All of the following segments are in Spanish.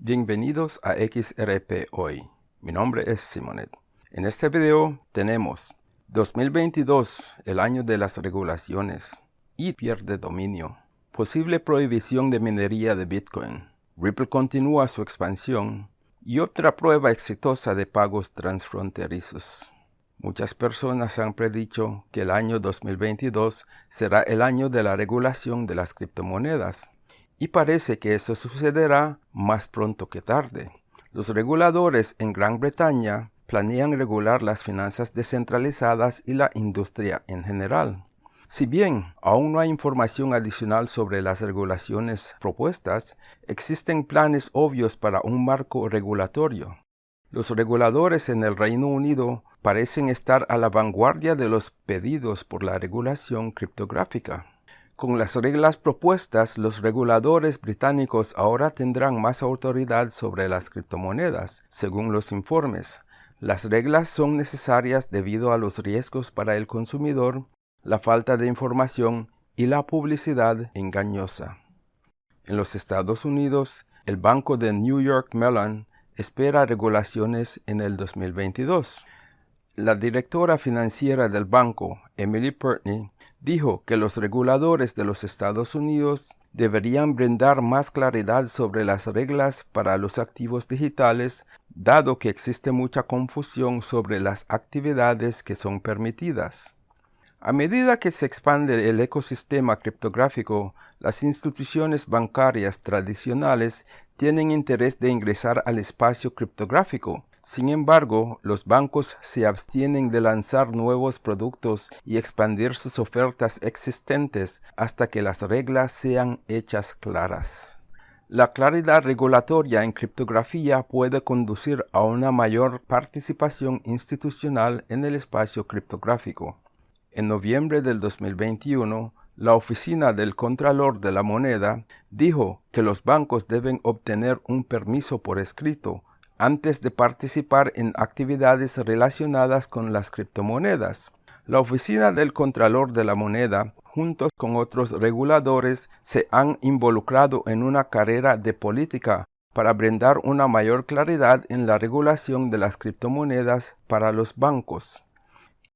Bienvenidos a XRP Hoy. Mi nombre es Simonet. En este video tenemos 2022, el año de las regulaciones, y pierde dominio. Posible prohibición de minería de Bitcoin. Ripple continúa su expansión y otra prueba exitosa de pagos transfronterizos. Muchas personas han predicho que el año 2022 será el año de la regulación de las criptomonedas y parece que eso sucederá más pronto que tarde. Los reguladores en Gran Bretaña planean regular las finanzas descentralizadas y la industria en general. Si bien aún no hay información adicional sobre las regulaciones propuestas, existen planes obvios para un marco regulatorio. Los reguladores en el Reino Unido parecen estar a la vanguardia de los pedidos por la regulación criptográfica. Con las reglas propuestas, los reguladores británicos ahora tendrán más autoridad sobre las criptomonedas, según los informes. Las reglas son necesarias debido a los riesgos para el consumidor, la falta de información y la publicidad engañosa. En los Estados Unidos, el Banco de New York Mellon espera regulaciones en el 2022. La directora financiera del banco, Emily Purtney, dijo que los reguladores de los Estados Unidos deberían brindar más claridad sobre las reglas para los activos digitales, dado que existe mucha confusión sobre las actividades que son permitidas. A medida que se expande el ecosistema criptográfico, las instituciones bancarias tradicionales tienen interés de ingresar al espacio criptográfico, sin embargo, los bancos se abstienen de lanzar nuevos productos y expandir sus ofertas existentes hasta que las reglas sean hechas claras. La claridad regulatoria en criptografía puede conducir a una mayor participación institucional en el espacio criptográfico. En noviembre del 2021, la Oficina del Contralor de la Moneda dijo que los bancos deben obtener un permiso por escrito antes de participar en actividades relacionadas con las criptomonedas. La Oficina del Contralor de la Moneda, juntos con otros reguladores, se han involucrado en una carrera de política para brindar una mayor claridad en la regulación de las criptomonedas para los bancos.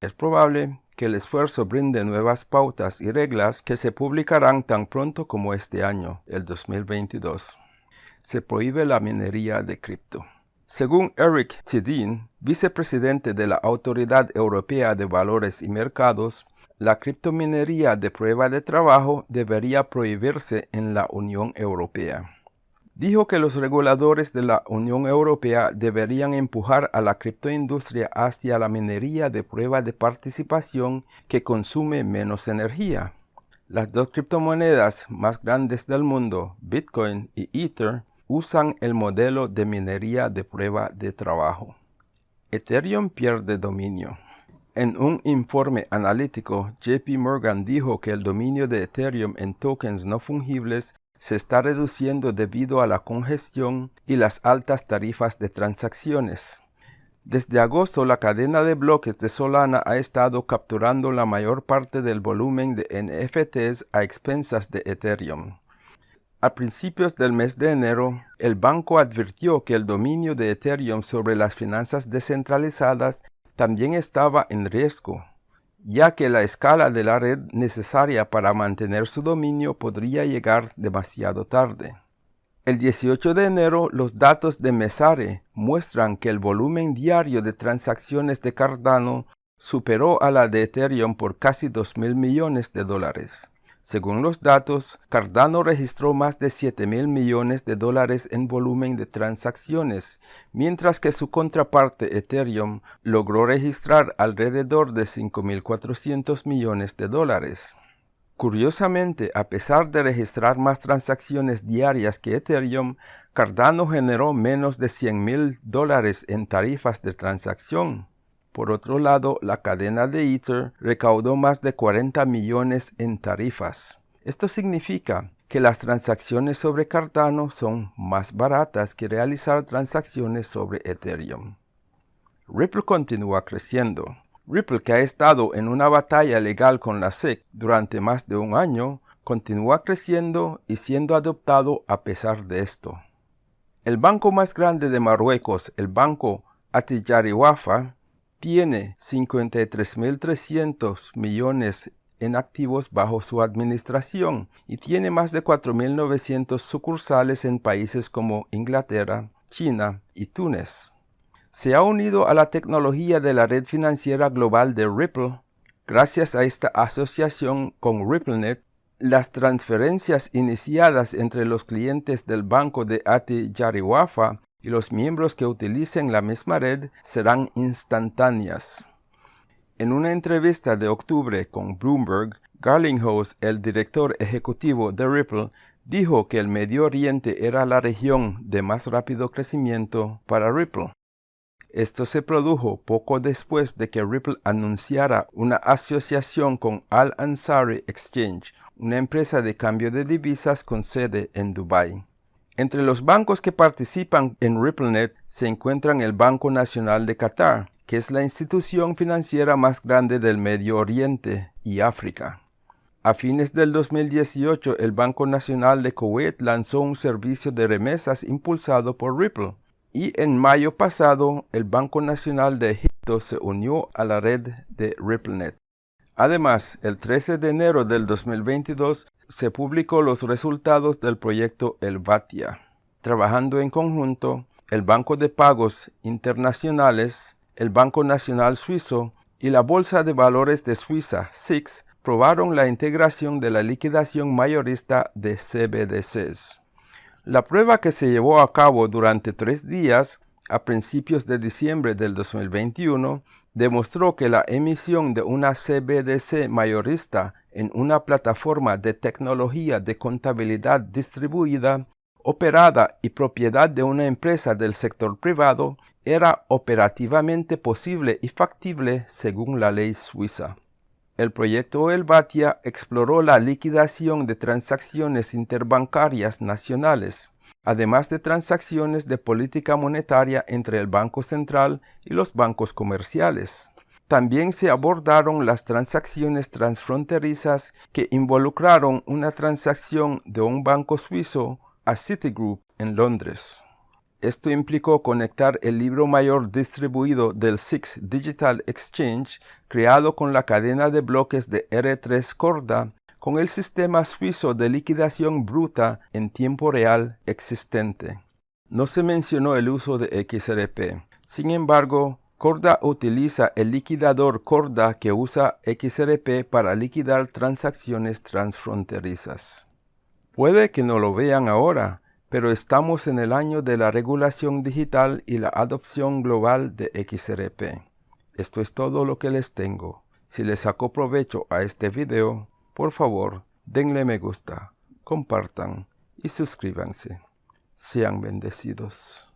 Es probable que el esfuerzo brinde nuevas pautas y reglas que se publicarán tan pronto como este año, el 2022. Se prohíbe la minería de cripto. Según Eric Tidin, vicepresidente de la Autoridad Europea de Valores y Mercados, la criptominería de prueba de trabajo debería prohibirse en la Unión Europea. Dijo que los reguladores de la Unión Europea deberían empujar a la criptoindustria hacia la minería de prueba de participación que consume menos energía. Las dos criptomonedas más grandes del mundo, Bitcoin y Ether, usan el modelo de minería de prueba de trabajo. Ethereum pierde dominio. En un informe analítico, JP Morgan dijo que el dominio de Ethereum en tokens no fungibles se está reduciendo debido a la congestión y las altas tarifas de transacciones. Desde agosto, la cadena de bloques de Solana ha estado capturando la mayor parte del volumen de NFTs a expensas de Ethereum. A principios del mes de enero, el banco advirtió que el dominio de Ethereum sobre las finanzas descentralizadas también estaba en riesgo, ya que la escala de la red necesaria para mantener su dominio podría llegar demasiado tarde. El 18 de enero, los datos de Mesare muestran que el volumen diario de transacciones de Cardano superó a la de Ethereum por casi 2 mil millones de dólares. Según los datos, Cardano registró más de 7 mil millones de dólares en volumen de transacciones, mientras que su contraparte Ethereum logró registrar alrededor de 5.400 millones de dólares. Curiosamente, a pesar de registrar más transacciones diarias que Ethereum, Cardano generó menos de 100 mil dólares en tarifas de transacción. Por otro lado, la cadena de Ether recaudó más de 40 millones en tarifas. Esto significa que las transacciones sobre Cardano son más baratas que realizar transacciones sobre Ethereum. Ripple continúa creciendo. Ripple, que ha estado en una batalla legal con la SEC durante más de un año, continúa creciendo y siendo adoptado a pesar de esto. El banco más grande de Marruecos, el banco Atijariwafa, tiene 53.300 millones en activos bajo su administración y tiene más de 4.900 sucursales en países como Inglaterra, China y Túnez. Se ha unido a la tecnología de la red financiera global de Ripple. Gracias a esta asociación con RippleNet, las transferencias iniciadas entre los clientes del banco de Ati Yariwafa y los miembros que utilicen la misma red serán instantáneas. En una entrevista de octubre con Bloomberg, Garlinghouse, el director ejecutivo de Ripple, dijo que el Medio Oriente era la región de más rápido crecimiento para Ripple. Esto se produjo poco después de que Ripple anunciara una asociación con Al Ansari Exchange, una empresa de cambio de divisas con sede en Dubái. Entre los bancos que participan en RippleNet se encuentran el Banco Nacional de Qatar, que es la institución financiera más grande del Medio Oriente y África. A fines del 2018, el Banco Nacional de Kuwait lanzó un servicio de remesas impulsado por Ripple, y en mayo pasado, el Banco Nacional de Egipto se unió a la red de RippleNet. Además, el 13 de enero del 2022 se publicó los resultados del proyecto Elvatia. Trabajando en conjunto, el Banco de Pagos Internacionales el Banco Nacional Suizo y la Bolsa de Valores de Suiza, SIX, probaron la integración de la liquidación mayorista de CBDCs. La prueba que se llevó a cabo durante tres días a principios de diciembre del 2021 demostró que la emisión de una CBDC mayorista en una plataforma de tecnología de contabilidad distribuida operada y propiedad de una empresa del sector privado era operativamente posible y factible según la ley suiza. El proyecto Elvatia exploró la liquidación de transacciones interbancarias nacionales, además de transacciones de política monetaria entre el Banco Central y los bancos comerciales. También se abordaron las transacciones transfronterizas que involucraron una transacción de un banco suizo a Citigroup en Londres. Esto implicó conectar el libro mayor distribuido del SIX Digital Exchange, creado con la cadena de bloques de R3 Corda, con el sistema suizo de liquidación bruta en tiempo real existente. No se mencionó el uso de XRP. Sin embargo, Corda utiliza el liquidador Corda que usa XRP para liquidar transacciones transfronterizas. Puede que no lo vean ahora, pero estamos en el año de la regulación digital y la adopción global de XRP. Esto es todo lo que les tengo. Si les sacó provecho a este video, por favor, denle me gusta, compartan y suscríbanse. Sean bendecidos.